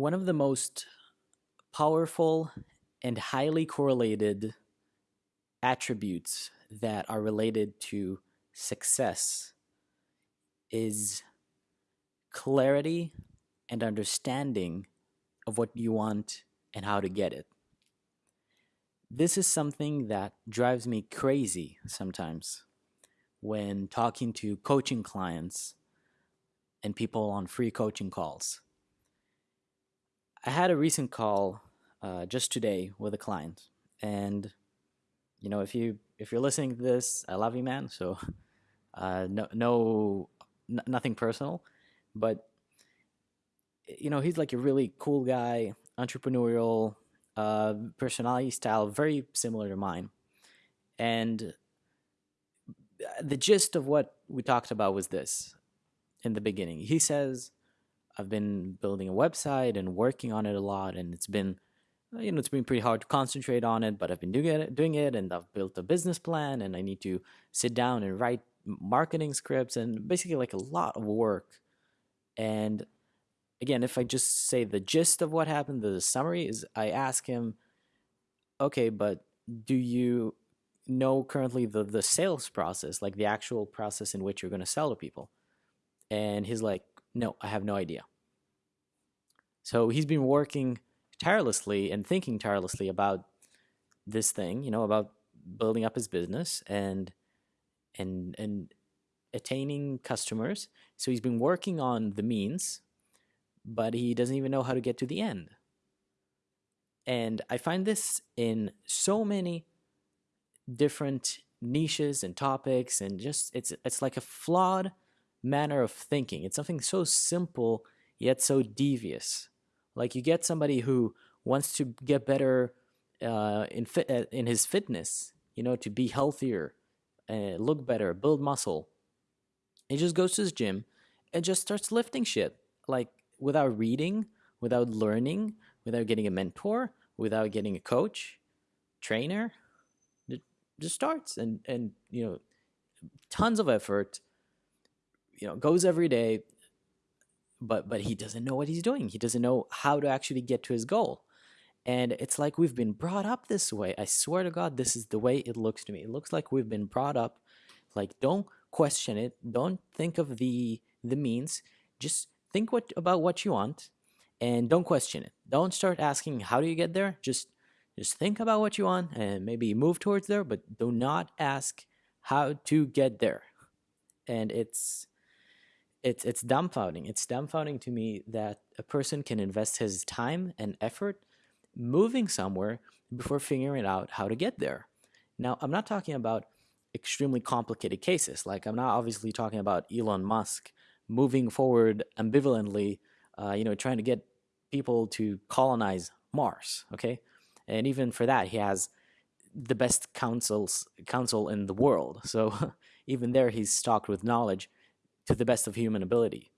One of the most powerful and highly correlated attributes that are related to success is clarity and understanding of what you want and how to get it. This is something that drives me crazy sometimes when talking to coaching clients and people on free coaching calls. I had a recent call uh, just today with a client, and you know, if you if you're listening to this, I love you, man. So, uh, no, no, n- nothing personal, but you know, he's like a really cool guy, entrepreneurial, uh, personality style, very similar to mine, and the gist of what we talked about was this in the beginning. He says, I've been building a website and working on it a lot, and it's been, uh, you know, it's been pretty hard to concentrate on it, but I've been doing it, doing it, and I've built a business plan, and I need to sit down and write marketing scripts, and basically like a lot of work. And again, if I just say the gist of what happened, the summary is, I ask him, okay, but do you know currently the the sales process, like the actual process in which you're going to sell to people? And he's like, no, I have no idea. So he's been working tirelessly and thinking tirelessly about this thing, you know, about building up his business and and and attaining customers. So he's been working on the means, but he doesn't even know how to get to the end. And I find this in so many different niches and topics and just it's it's like a flawed manner of thinking. It's something so simple yet so devious. Like you get somebody who wants to get better uh, in uh, in his fitness, you know, to be healthier, uh, look better, build muscle. He just goes to his gym and just starts lifting shit, like without reading, without learning, without getting a mentor, without getting a coach, trainer. It just starts and and you know, tons of effort. You know, goes every day, but but he doesn't know what he's doing. He doesn't know how to actually get to his goal. And it's like we've been brought up this way. I swear to God, this is the way it looks to me. It looks like we've been brought up like don't question it. Don't think of the the means. Just think what about what you want and don't question it. Don't start asking how do you get there? Just just think about what you want and maybe move towards there, but do not ask how to get there. And it's it's it's dumbfounding. It's dumbfounding to me that a person can invest his time and effort moving somewhere before figuring out how to get there. Now, I'm not talking about extremely complicated cases. Like I'm not obviously talking about Elon Musk moving forward ambivalently, uh, you know, trying to get people to colonize Mars. Okay, and even for that, he has the best councils council in the world. So even there, he's stocked with knowledge to the best of human ability.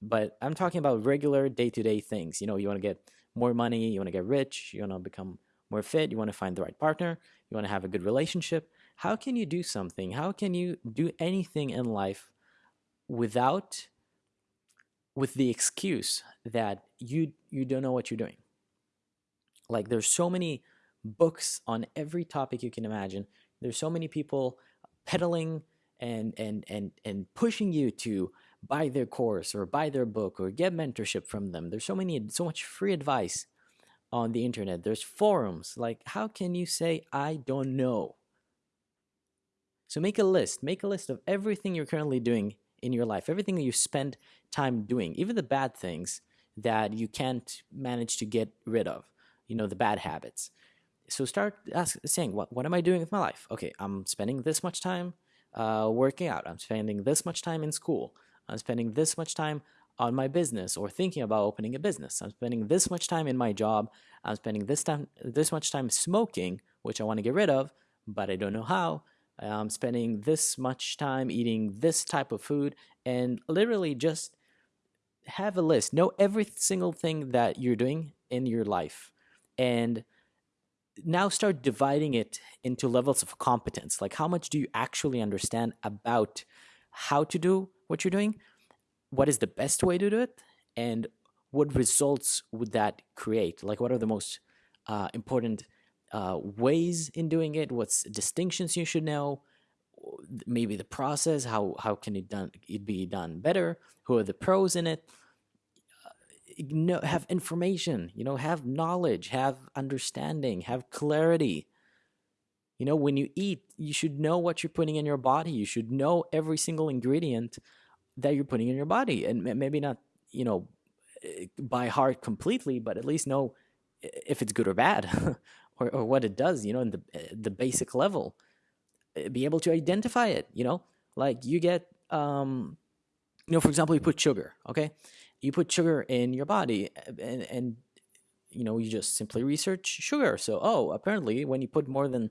But I'm talking about regular day to day things. You know, you want to get more money, you want to get rich, you want to become more fit, you want to find the right partner, you want to have a good relationship. How can you do something? How can you do anything in life without with the excuse that you you don't know what you're doing? Like there's so many books on every topic you can imagine. There's so many people peddling and and and and pushing you to buy their course or buy their book or get mentorship from them. There's so many so much free advice on the internet. There's forums. Like how can you say I don't know? So make a list. Make a list of everything you're currently doing in your life, everything that you spend time doing, even the bad things that you can't manage to get rid of, you know, the bad habits. So start ask, saying, what, what am I doing with my life? Okay, I'm spending this much time uh, working out. I'm spending this much time in school. I'm spending this much time on my business or thinking about opening a business. I'm spending this much time in my job. I'm spending this time this much time smoking, which I want to get rid of, but I don't know how. I'm spending this much time eating this type of food and literally just have a list. Know every single thing that you're doing in your life. And now start dividing it into levels of competence. Like, how much do you actually understand about how to do what you're doing? What is the best way to do it? And what results would that create? Like, what are the most uh, important uh, ways in doing it? What's distinctions you should know? Maybe the process. How how can it done? It be done better? Who are the pros in it? Know, have information. You know, have knowledge, have understanding, have clarity. You know, when you eat, you should know what you're putting in your body. You should know every single ingredient that you're putting in your body, and maybe not, you know, eh, by heart completely, but at least know if it's good or bad, or, or what it does. You know, in the eh, the basic level, eh, be able to identify it. You know, like you get, um, you know, for example, you put sugar. Okay, you put sugar in your body, and and you know you just simply research sugar. So oh, apparently when you put more than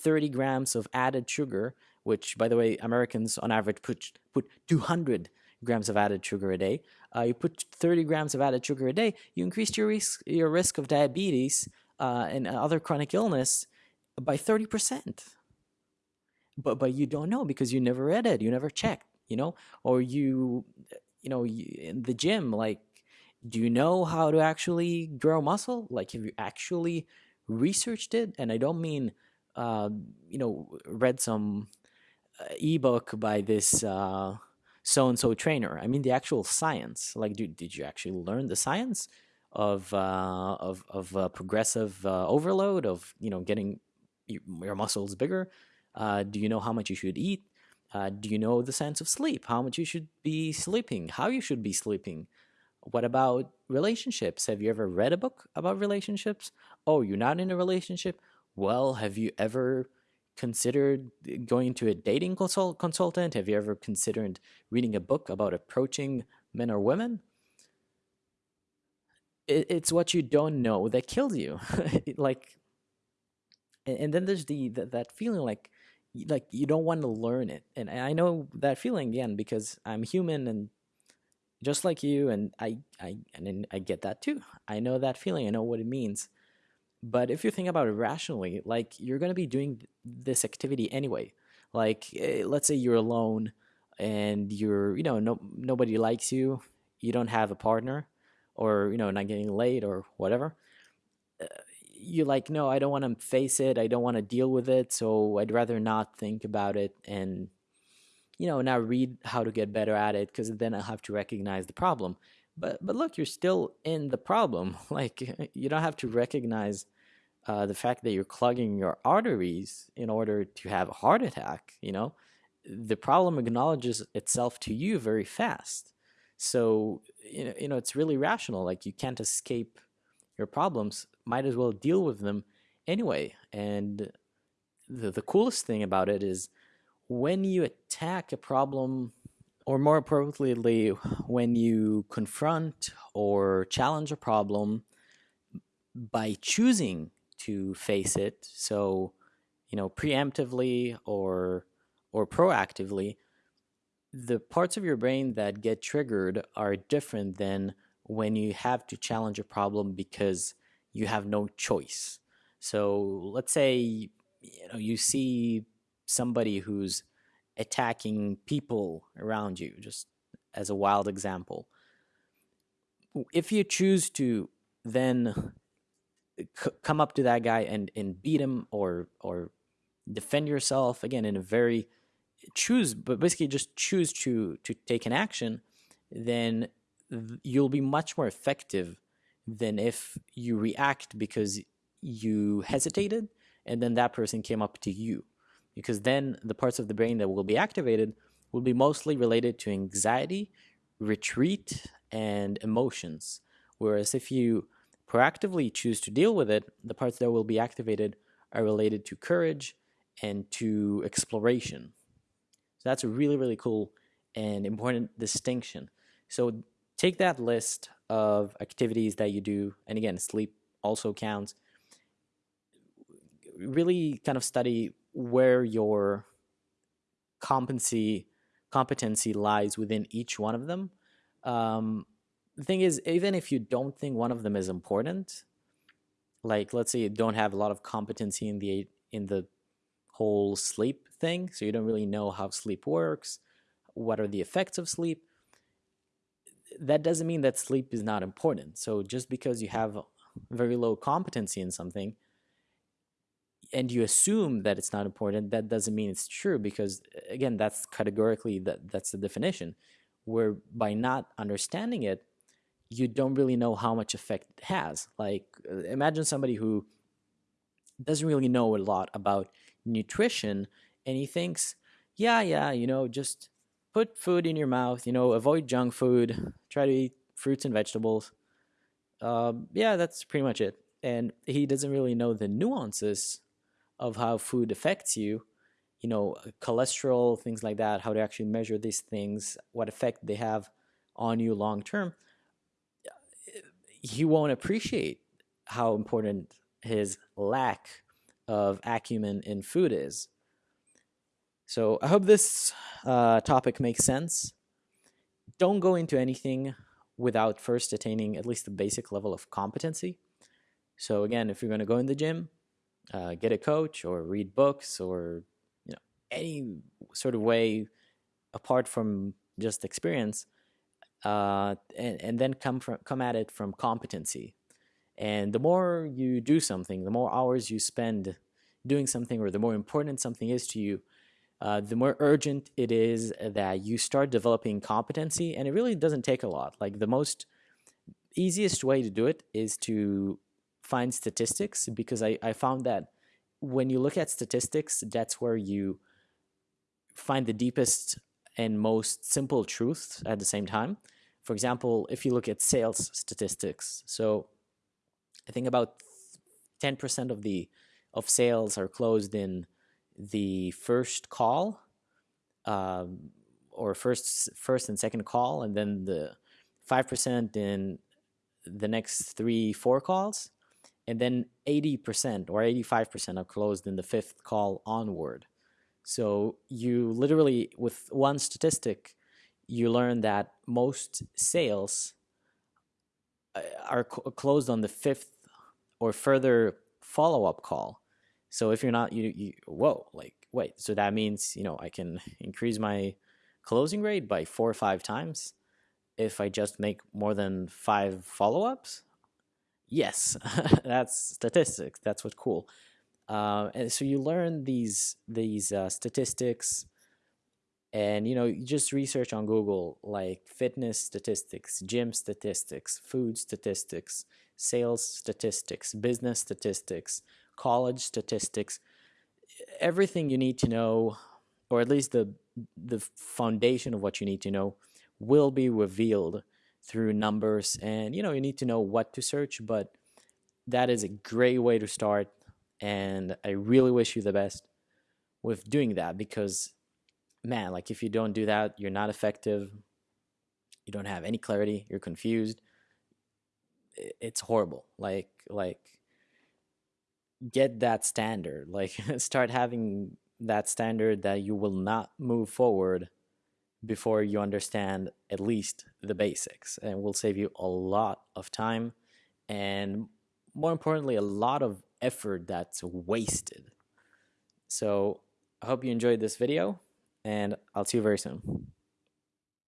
30 grams of added sugar, which, by the way, Americans on average put, put 200 grams of added sugar a day. Uh, you put 30 grams of added sugar a day, you increase your risk, your risk of diabetes uh, and other chronic illness by 30%. But, but you don't know because you never read it, you never checked, you know, or you, you know, in the gym, like, do you know how to actually grow muscle? Like, have you actually researched it? And I don't mean uh, you know, read some uh, ebook by this uh, so and so trainer. I mean, the actual science. Like, did did you actually learn the science of uh, of of uh, progressive uh, overload of you know getting your muscles bigger? Uh, do you know how much you should eat? Uh, do you know the sense of sleep? How much you should be sleeping? How you should be sleeping? What about relationships? Have you ever read a book about relationships? Oh, you're not in a relationship? well, have you ever considered going to a dating consult consultant? Have you ever considered reading a book about approaching men or women? It, it's what you don't know that kills you. like, and, then there's the, the that feeling like like you don't want to learn it, and I know that feeling again because I'm human and just like you, and I I and I get that too. I know that feeling. I know what it means but if you think about it rationally, like you're going to be doing this activity anyway. Like eh, let's say you're alone and you're, you know, no nobody likes you, you don't have a partner or, you know, not getting laid or whatever. You're like, no, I don't want to face it. I don't want to deal with it. So I'd rather not think about it and, you know, now read how to get better at it because then I'll have to recognize the problem but but look you're still in the problem like you don't have to recognize uh, the fact that you're clogging your arteries in order to have a heart attack you know the problem acknowledges itself to you very fast so you know, you know it's really rational like you can't escape your problems might as well deal with them anyway. And the, the coolest thing about it is when you attack a problem or more appropriately, when you confront or challenge a problem by choosing to face it, so you know, preemptively or or proactively, the parts of your brain that get triggered are different than when you have to challenge a problem because you have no choice. So let's say you know you see somebody who's attacking people around you, just as a wild example. If you choose to then come up to that guy and, and beat him or or defend yourself again in a very choose but basically just choose to to take an action then you'll be much more effective than if you react because you hesitated and then that person came up to you because then the parts of the brain that will be activated will be mostly related to anxiety, retreat, and emotions. Whereas if you proactively choose to deal with it, the parts that will be activated are related to courage and to exploration. So that's a really, really cool and important distinction. So take that list of activities that you do, and again, sleep also counts. Really kind of study where your competency competency lies within each one of them. Um, the thing is, even if you don't think one of them is important, like let's say you don't have a lot of competency in the in the whole sleep thing, so you don't really know how sleep works, what are the effects of sleep. That doesn't mean that sleep is not important. So just because you have very low competency in something and you assume that it's not important, that doesn't mean it's true because again, that's categorically that that's the definition. Where by not understanding it, you don't really know how much effect it has. Like uh, imagine somebody who doesn't really know a lot about nutrition and he thinks, yeah, yeah, you know, just put food in your mouth, you know, avoid junk food, try to eat fruits and vegetables. Um, yeah, that's pretty much it. And he doesn't really know the nuances of how food affects you, you know, cholesterol, things like that, how to actually measure these things, what effect they have on you long term. He won't appreciate how important his lack of acumen in food is. So I hope this uh, topic makes sense. Don't go into anything without first attaining at least a basic level of competency. So again, if you're going to go in the gym, uh, get a coach or read books or you know any sort of way apart from just experience, uh, and, and then come from come at it from competency. And the more you do something, the more hours you spend doing something, or the more important something is to you, uh, the more urgent it is that you start developing competency. And it really doesn't take a lot. Like the most easiest way to do it is to find statistics because I, I found that when you look at statistics, that's where you find the deepest and most simple truths at the same time. For example, if you look at sales statistics, so I think about 10% of the of sales are closed in the first call um, or first first and second call and then the 5% in the next three four calls and then 80% or 85% are closed in the fifth call onward. So you literally with one statistic you learn that most sales uh, are closed on the fifth or further follow-up call so if you're not, you, you whoa, like wait, so that means you know I can increase my closing rate by four or five times if I just make more than five follow-ups. Yes, that's statistics. That's what's cool. Uh, and so you learn these these uh, statistics, and you know you just research on Google like fitness statistics, gym statistics, food statistics, sales statistics, business statistics, college statistics, everything you need to know, or at least the the foundation of what you need to know, will be revealed through numbers. And you know, you need to know what to search, but that is a great way to start. And I really wish you the best with doing that because, man, like if you don't do that, you're not effective. You don't have any clarity. You're confused. It's horrible. Like like get that standard like start having that standard that you will not move forward before you understand at least the basics and will save you a lot of time and more importantly a lot of effort that's wasted. So i hope you enjoyed this video and i'll see you very soon